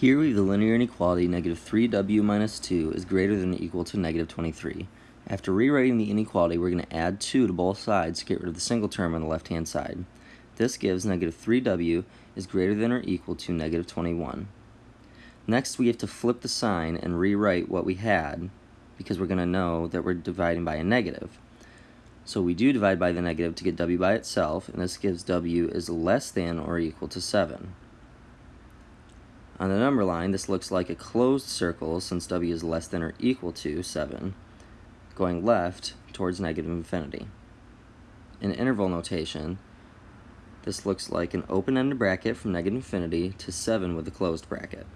Here we have the linear inequality negative 3w minus 2 is greater than or equal to negative 23. After rewriting the inequality, we're going to add 2 to both sides to get rid of the single term on the left-hand side. This gives negative 3w is greater than or equal to negative 21. Next, we have to flip the sign and rewrite what we had because we're going to know that we're dividing by a negative. So we do divide by the negative to get w by itself, and this gives w is less than or equal to 7. On the number line, this looks like a closed circle since w is less than or equal to 7, going left towards negative infinity. In interval notation, this looks like an open-ended bracket from negative infinity to 7 with a closed bracket.